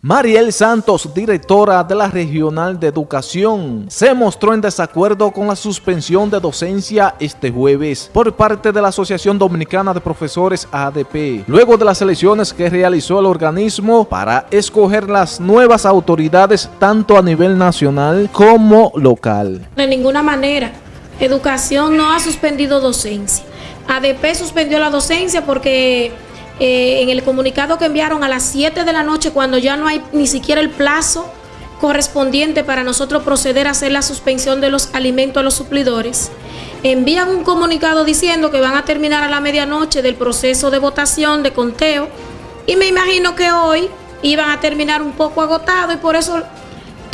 Mariel Santos, directora de la Regional de Educación, se mostró en desacuerdo con la suspensión de docencia este jueves por parte de la Asociación Dominicana de Profesores ADP, luego de las elecciones que realizó el organismo para escoger las nuevas autoridades tanto a nivel nacional como local. De ninguna manera, Educación no ha suspendido docencia. ADP suspendió la docencia porque eh, en el comunicado que enviaron a las 7 de la noche, cuando ya no hay ni siquiera el plazo correspondiente para nosotros proceder a hacer la suspensión de los alimentos a los suplidores, envían un comunicado diciendo que van a terminar a la medianoche del proceso de votación, de conteo, y me imagino que hoy iban a terminar un poco agotado y por eso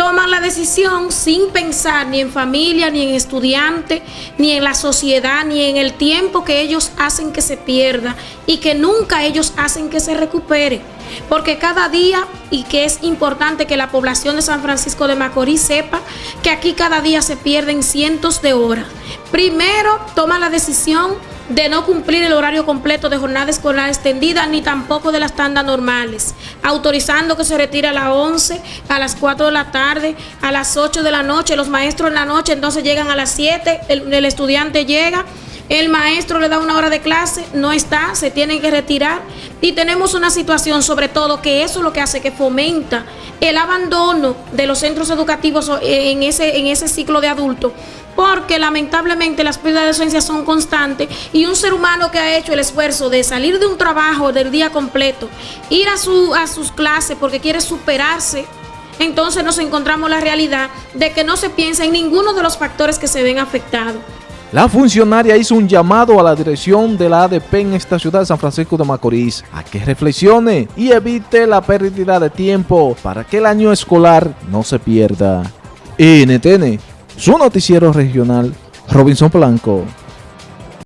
toman la decisión sin pensar ni en familia, ni en estudiante, ni en la sociedad, ni en el tiempo que ellos hacen que se pierda y que nunca ellos hacen que se recupere. Porque cada día, y que es importante que la población de San Francisco de Macorís sepa que aquí cada día se pierden cientos de horas. Primero, toma la decisión de no cumplir el horario completo de jornada escolar extendida ni tampoco de las tandas normales, autorizando que se retire a las 11, a las 4 de la tarde, a las 8 de la noche, los maestros en la noche entonces llegan a las 7, el, el estudiante llega, el maestro le da una hora de clase, no está, se tienen que retirar y tenemos una situación sobre todo que eso es lo que hace que fomenta el abandono de los centros educativos en ese, en ese ciclo de adultos porque lamentablemente las pérdidas de docencia son constantes y un ser humano que ha hecho el esfuerzo de salir de un trabajo del día completo, ir a, su, a sus clases porque quiere superarse, entonces nos encontramos la realidad de que no se piensa en ninguno de los factores que se ven afectados. La funcionaria hizo un llamado a la dirección de la ADP en esta ciudad de San Francisco de Macorís a que reflexione y evite la pérdida de tiempo para que el año escolar no se pierda. NTN su noticiero regional, Robinson Blanco.